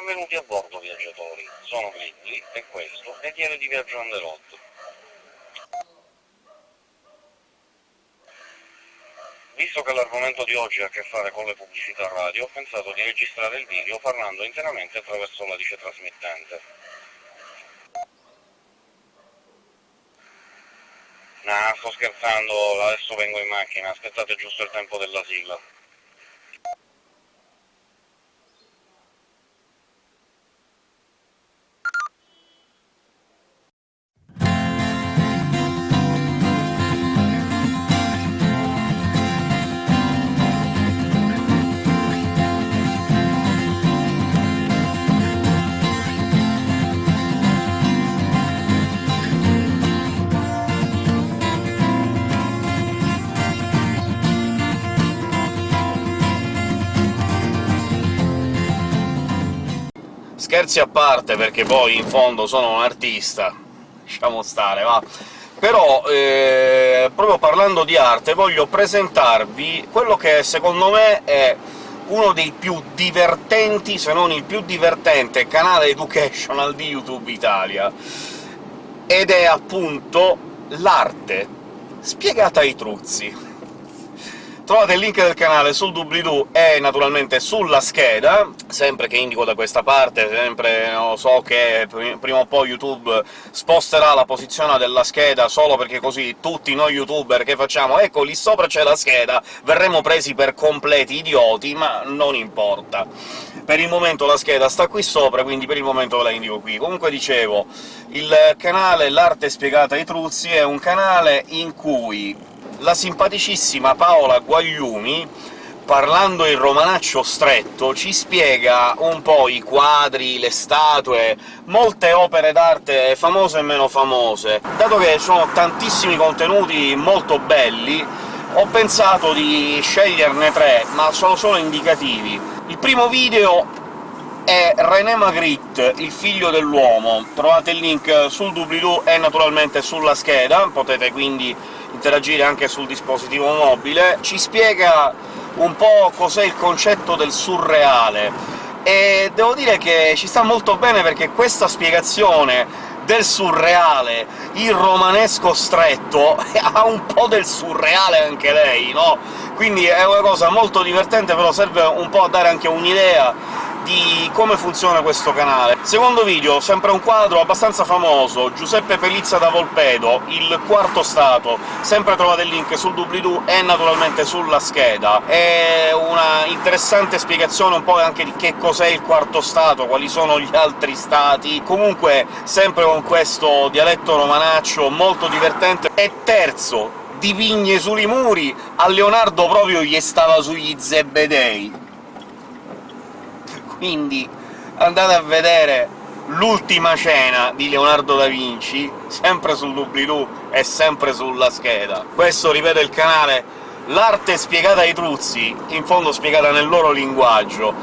Benvenuti a bordo, viaggiatori. Sono Lindley, e questo è Diario di Viaggio road. Visto che l'argomento di oggi ha a che fare con le pubblicità radio, ho pensato di registrare il video parlando interamente attraverso la dice trasmittente. Nah, sto scherzando, adesso vengo in macchina, aspettate giusto il tempo della sigla. Scherzi a parte, perché poi in fondo sono un artista, lasciamo stare, va. Però, eh, proprio parlando di arte, voglio presentarvi quello che secondo me è uno dei più divertenti, se non il più divertente, canale educational di YouTube Italia, ed è appunto l'arte spiegata ai truzzi. Trovate il link del canale sul doobly-doo e naturalmente sulla scheda, sempre che indico da questa parte, sempre no, so che prima o poi YouTube sposterà la posizione della scheda solo perché così tutti noi youtuber che facciamo «ecco, lì sopra c'è la scheda», verremo presi per completi idioti, ma non importa. Per il momento la scheda sta qui sopra, quindi per il momento ve la indico qui. Comunque dicevo, il canale L'Arte Spiegata ai Truzzi è un canale in cui la simpaticissima Paola Guagliumi, parlando in romanaccio stretto, ci spiega un po' i quadri, le statue, molte opere d'arte famose e meno famose. Dato che sono tantissimi contenuti molto belli, ho pensato di sceglierne tre, ma sono solo indicativi. Il primo video è René Magritte, il figlio dell'uomo. Trovate il link sul doobly-doo e naturalmente sulla scheda, potete quindi interagire anche sul dispositivo mobile. Ci spiega un po' cos'è il concetto del surreale, e devo dire che ci sta molto bene perché questa spiegazione del surreale, il romanesco stretto, ha un po' del surreale anche lei, no? Quindi è una cosa molto divertente, però serve un po' a dare anche un'idea di come funziona questo canale. Secondo video, sempre un quadro abbastanza famoso, Giuseppe Pelizza da Volpedo, il quarto stato, sempre trovate il link sul doobly-doo e naturalmente sulla scheda. È una interessante spiegazione un po' anche di che cos'è il quarto stato, quali sono gli altri stati, comunque sempre con questo dialetto romanaccio molto divertente. E terzo, di vigne sui muri, a Leonardo proprio gli stava sugli zebedei quindi andate a vedere l'ultima cena di Leonardo da Vinci, sempre sul doobly-doo e sempre sulla scheda. Questo, ripeto, è il canale L'arte spiegata ai truzzi, in fondo spiegata nel loro linguaggio.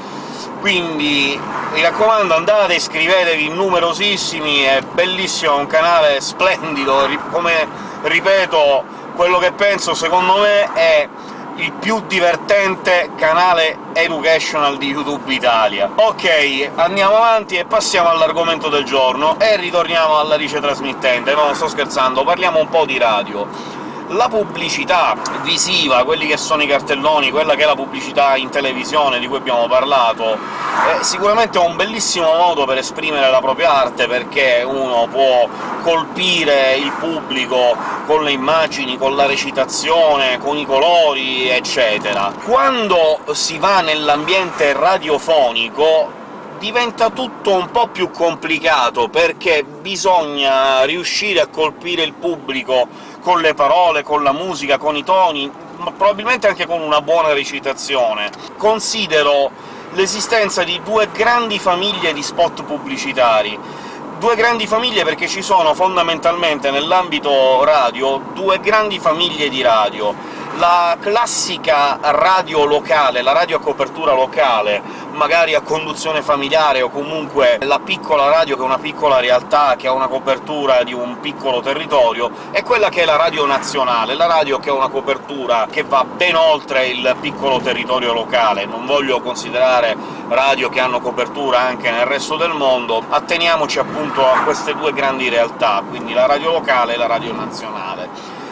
Quindi, mi raccomando, andate, iscrivetevi, numerosissimi, è bellissimo, è un canale splendido, come ripeto, quello che penso, secondo me, è il più divertente canale educational di YouTube Italia. Ok, andiamo avanti e passiamo all'argomento del giorno, e ritorniamo alla rice trasmittente. No, sto scherzando, parliamo un po' di radio la pubblicità visiva, quelli che sono i cartelloni, quella che è la pubblicità in televisione di cui abbiamo parlato, è sicuramente un bellissimo modo per esprimere la propria arte, perché uno può colpire il pubblico con le immagini, con la recitazione, con i colori, eccetera. Quando si va nell'ambiente radiofonico diventa tutto un po' più complicato, perché bisogna riuscire a colpire il pubblico con le parole, con la musica, con i toni, ma probabilmente anche con una buona recitazione. Considero l'esistenza di due grandi famiglie di spot pubblicitari. Due grandi famiglie perché ci sono fondamentalmente nell'ambito radio due grandi famiglie di radio la classica radio locale, la radio a copertura locale, magari a conduzione familiare, o comunque la piccola radio che è una piccola realtà, che ha una copertura di un piccolo territorio, è quella che è la radio nazionale, la radio che ha una copertura che va ben oltre il piccolo territorio locale. Non voglio considerare radio che hanno copertura anche nel resto del mondo, atteniamoci appunto a queste due grandi realtà, quindi la radio locale e la radio nazionale.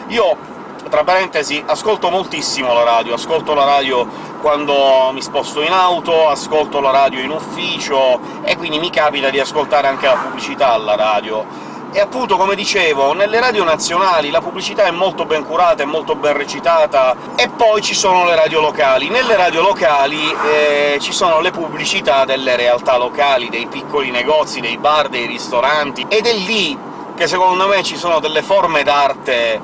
Io tra parentesi, ascolto moltissimo la radio, ascolto la radio quando mi sposto in auto, ascolto la radio in ufficio, e quindi mi capita di ascoltare anche la pubblicità alla radio. E appunto, come dicevo, nelle radio nazionali la pubblicità è molto ben curata, è molto ben recitata, e poi ci sono le radio locali. Nelle radio locali eh, ci sono le pubblicità delle realtà locali, dei piccoli negozi, dei bar, dei ristoranti, ed è lì che secondo me ci sono delle forme d'arte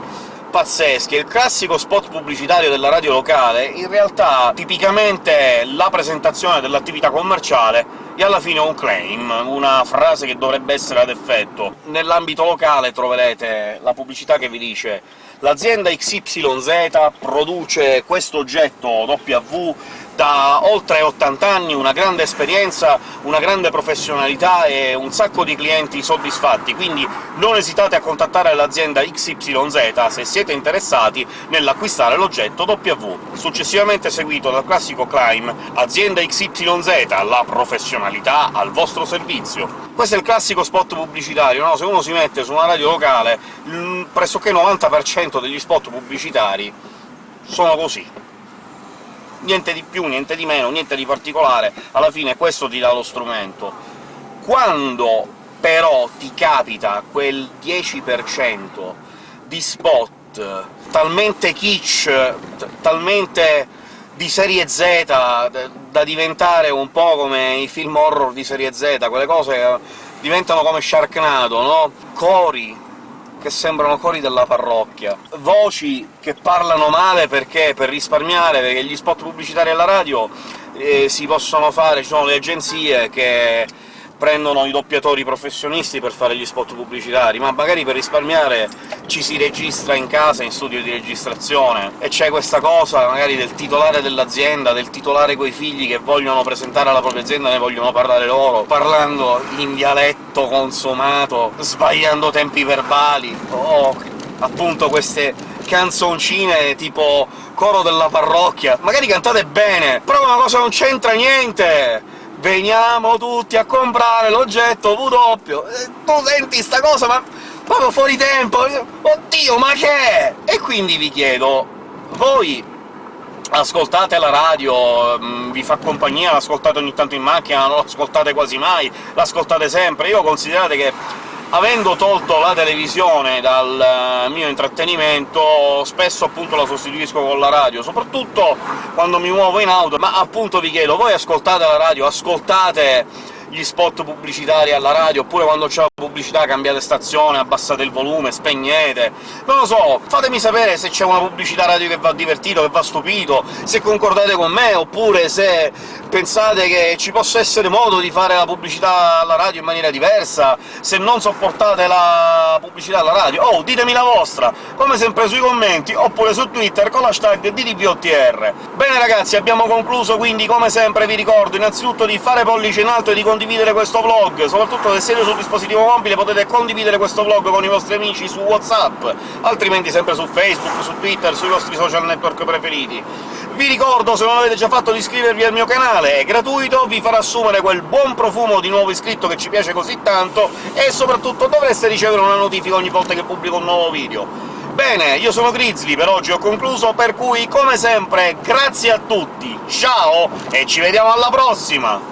pazzeschi. Il classico spot pubblicitario della radio locale, in realtà tipicamente la presentazione dell'attività commerciale e alla fine un claim, una frase che dovrebbe essere ad effetto. Nell'ambito locale troverete la pubblicità che vi dice «L'azienda XYZ produce questo oggetto W da oltre 80 anni, una grande esperienza, una grande professionalità e un sacco di clienti soddisfatti, quindi non esitate a contattare l'azienda XYZ se siete interessati nell'acquistare l'oggetto W. Successivamente seguito dal classico climb «Azienda XYZ, la professionalità al vostro servizio». Questo è il classico spot pubblicitario, no? Se uno si mette su una radio locale, pressoché il 90% degli spot pubblicitari sono così niente di più, niente di meno, niente di particolare, alla fine questo ti dà lo strumento. Quando però ti capita quel 10% di spot talmente kitsch, talmente di serie Z, da diventare un po' come i film horror di serie Z, quelle cose diventano come Sharknado, no? Cori, che sembrano cori della parrocchia, voci che parlano male perché per risparmiare, perché gli spot pubblicitari alla radio eh, si possono fare, ci sono le agenzie che prendono i doppiatori professionisti per fare gli spot pubblicitari, ma magari per risparmiare ci si registra in casa, in studio di registrazione, e c'è questa cosa magari del titolare dell'azienda, del titolare coi figli che vogliono presentare la propria azienda, ne vogliono parlare loro, parlando in dialetto consumato, sbagliando tempi verbali, o appunto queste canzoncine tipo coro della parrocchia, magari cantate bene, però una cosa non c'entra niente! Veniamo tutti a comprare l'oggetto W, e tu senti sta cosa, ma proprio fuori tempo, oddio, ma che è? E quindi vi chiedo, voi ascoltate la radio, mm, vi fa compagnia, l'ascoltate ogni tanto in macchina, non l'ascoltate quasi mai, l'ascoltate sempre, io considerate che avendo tolto la televisione dal mio intrattenimento, spesso appunto la sostituisco con la radio, soprattutto quando mi muovo in auto, ma appunto vi chiedo, voi ascoltate la radio, ascoltate gli spot pubblicitari alla radio, oppure quando c'è la pubblicità cambiate stazione, abbassate il volume, spegnete... Non lo so, fatemi sapere se c'è una pubblicità radio che va divertito, che va stupito, se concordate con me, oppure se pensate che ci possa essere modo di fare la pubblicità alla radio in maniera diversa, se non sopportate la pubblicità alla radio, oh, ditemi la vostra, come sempre sui commenti, oppure su Twitter con l'hashtag DDVOTR. Bene ragazzi, abbiamo concluso, quindi come sempre vi ricordo innanzitutto di fare pollice in alto e di condividere condividere questo vlog, soprattutto se siete sul dispositivo mobile potete condividere questo vlog con i vostri amici su WhatsApp, altrimenti sempre su Facebook, su Twitter, sui vostri social network preferiti. Vi ricordo, se non l'avete già fatto, di iscrivervi al mio canale, è gratuito, vi farà assumere quel buon profumo di nuovo iscritto che ci piace così tanto, e soprattutto dovreste ricevere una notifica ogni volta che pubblico un nuovo video. Bene, io sono Grizzly, per oggi ho concluso, per cui, come sempre, grazie a tutti, ciao, e ci vediamo alla prossima!